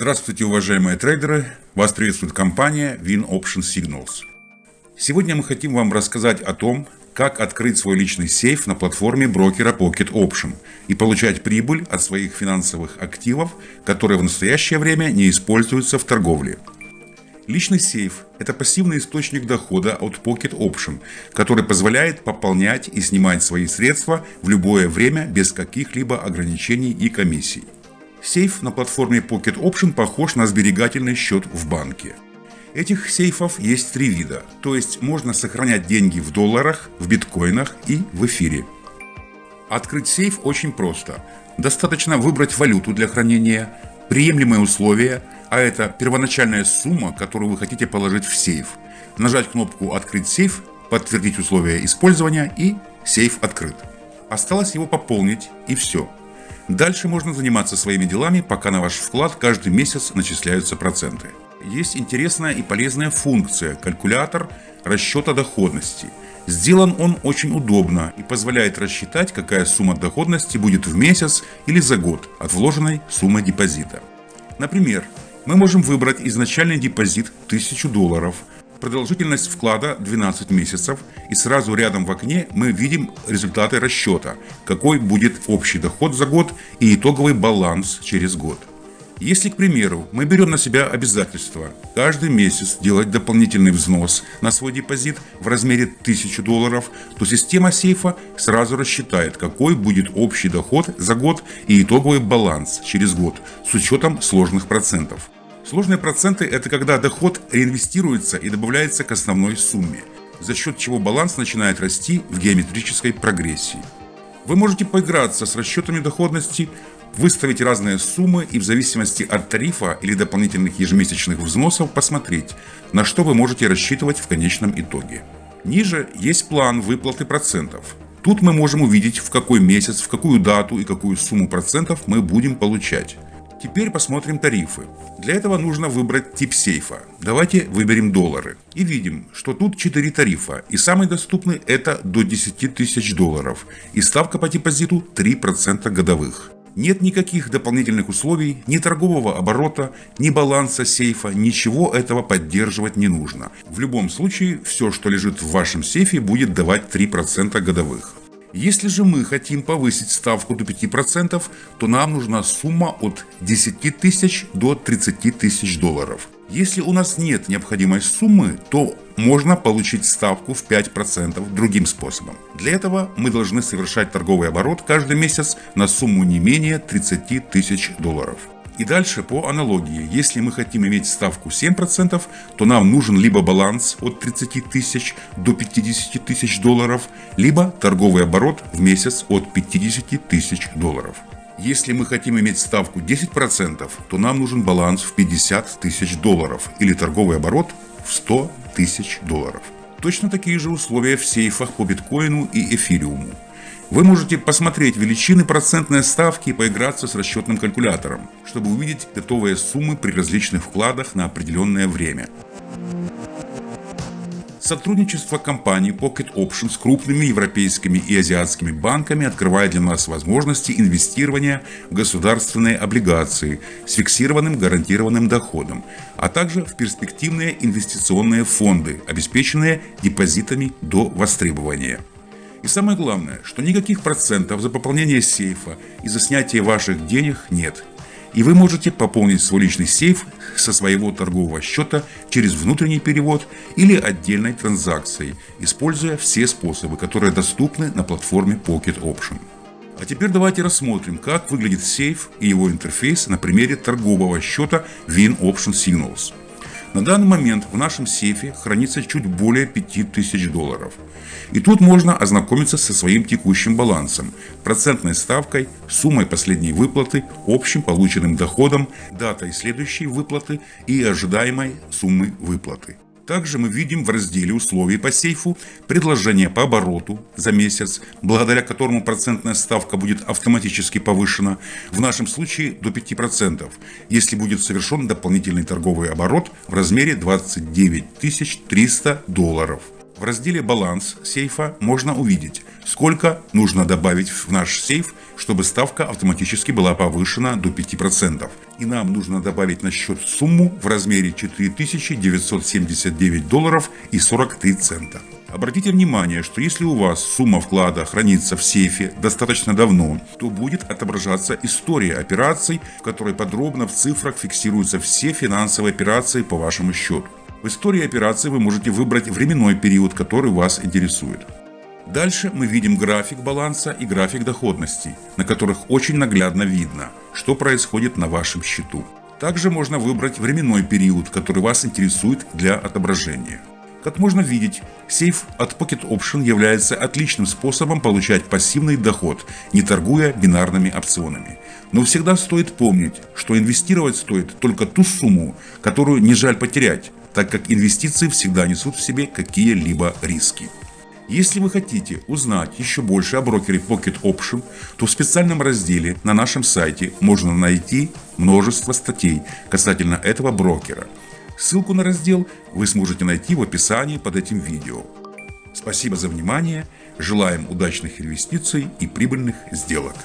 Здравствуйте, уважаемые трейдеры! Вас приветствует компания Win Option Signals. Сегодня мы хотим вам рассказать о том, как открыть свой личный сейф на платформе брокера Pocket Option и получать прибыль от своих финансовых активов, которые в настоящее время не используются в торговле. Личный сейф – это пассивный источник дохода от Pocket Option, который позволяет пополнять и снимать свои средства в любое время без каких-либо ограничений и комиссий. Сейф на платформе Pocket Option похож на сберегательный счет в банке. Этих сейфов есть три вида, то есть можно сохранять деньги в долларах, в биткоинах и в эфире. Открыть сейф очень просто. Достаточно выбрать валюту для хранения, приемлемые условия, а это первоначальная сумма, которую вы хотите положить в сейф. Нажать кнопку «Открыть сейф», подтвердить условия использования и сейф открыт. Осталось его пополнить и все. Дальше можно заниматься своими делами, пока на ваш вклад каждый месяц начисляются проценты. Есть интересная и полезная функция – калькулятор расчета доходности. Сделан он очень удобно и позволяет рассчитать, какая сумма доходности будет в месяц или за год от вложенной суммы депозита. Например, мы можем выбрать изначальный депозит 1000 долларов – Продолжительность вклада 12 месяцев, и сразу рядом в окне мы видим результаты расчета, какой будет общий доход за год и итоговый баланс через год. Если, к примеру, мы берем на себя обязательство каждый месяц делать дополнительный взнос на свой депозит в размере 1000 долларов, то система сейфа сразу рассчитает, какой будет общий доход за год и итоговый баланс через год с учетом сложных процентов. Сложные проценты – это когда доход реинвестируется и добавляется к основной сумме, за счет чего баланс начинает расти в геометрической прогрессии. Вы можете поиграться с расчетами доходности, выставить разные суммы и в зависимости от тарифа или дополнительных ежемесячных взносов посмотреть, на что вы можете рассчитывать в конечном итоге. Ниже есть план выплаты процентов. Тут мы можем увидеть, в какой месяц, в какую дату и какую сумму процентов мы будем получать. Теперь посмотрим тарифы. Для этого нужно выбрать тип сейфа. Давайте выберем доллары. И видим, что тут 4 тарифа. И самый доступный это до 10 тысяч долларов. И ставка по депозиту 3% годовых. Нет никаких дополнительных условий, ни торгового оборота, ни баланса сейфа, ничего этого поддерживать не нужно. В любом случае, все, что лежит в вашем сейфе, будет давать 3% годовых. Если же мы хотим повысить ставку до 5%, то нам нужна сумма от 10 тысяч до 30 тысяч долларов. Если у нас нет необходимой суммы, то можно получить ставку в 5% другим способом. Для этого мы должны совершать торговый оборот каждый месяц на сумму не менее 30 тысяч долларов. И дальше по аналогии, если мы хотим иметь ставку 7%, то нам нужен либо баланс от 30 тысяч до 50 тысяч долларов, либо торговый оборот в месяц от 50 тысяч долларов. Если мы хотим иметь ставку 10%, то нам нужен баланс в 50 тысяч долларов или торговый оборот в 100 тысяч долларов. Точно такие же условия в сейфах по биткоину и эфириуму. Вы можете посмотреть величины процентной ставки и поиграться с расчетным калькулятором, чтобы увидеть готовые суммы при различных вкладах на определенное время. Сотрудничество компании Pocket Option с крупными европейскими и азиатскими банками открывает для нас возможности инвестирования в государственные облигации с фиксированным гарантированным доходом, а также в перспективные инвестиционные фонды, обеспеченные депозитами до востребования. И самое главное, что никаких процентов за пополнение сейфа и за снятие ваших денег нет. И вы можете пополнить свой личный сейф со своего торгового счета через внутренний перевод или отдельной транзакцией, используя все способы, которые доступны на платформе Pocket Option. А теперь давайте рассмотрим, как выглядит сейф и его интерфейс на примере торгового счета Win Option Signals. На данный момент в нашем сейфе хранится чуть более 5000 долларов. И тут можно ознакомиться со своим текущим балансом, процентной ставкой, суммой последней выплаты, общим полученным доходом, датой следующей выплаты и ожидаемой суммы выплаты. Также мы видим в разделе условий по сейфу предложение по обороту за месяц, благодаря которому процентная ставка будет автоматически повышена, в нашем случае до 5%, если будет совершен дополнительный торговый оборот в размере 29 300 долларов. В разделе «Баланс» сейфа можно увидеть, сколько нужно добавить в наш сейф, чтобы ставка автоматически была повышена до 5%. И нам нужно добавить на счет сумму в размере 4979 долларов и 43 цента. Обратите внимание, что если у вас сумма вклада хранится в сейфе достаточно давно, то будет отображаться история операций, в которой подробно в цифрах фиксируются все финансовые операции по вашему счету. В истории операции вы можете выбрать временной период, который вас интересует. Дальше мы видим график баланса и график доходности, на которых очень наглядно видно, что происходит на вашем счету. Также можно выбрать временной период, который вас интересует для отображения. Как можно видеть, сейф от Pocket Option является отличным способом получать пассивный доход, не торгуя бинарными опционами. Но всегда стоит помнить, что инвестировать стоит только ту сумму, которую не жаль потерять, так как инвестиции всегда несут в себе какие-либо риски. Если вы хотите узнать еще больше о брокере Pocket Option, то в специальном разделе на нашем сайте можно найти множество статей касательно этого брокера. Ссылку на раздел вы сможете найти в описании под этим видео. Спасибо за внимание, желаем удачных инвестиций и прибыльных сделок.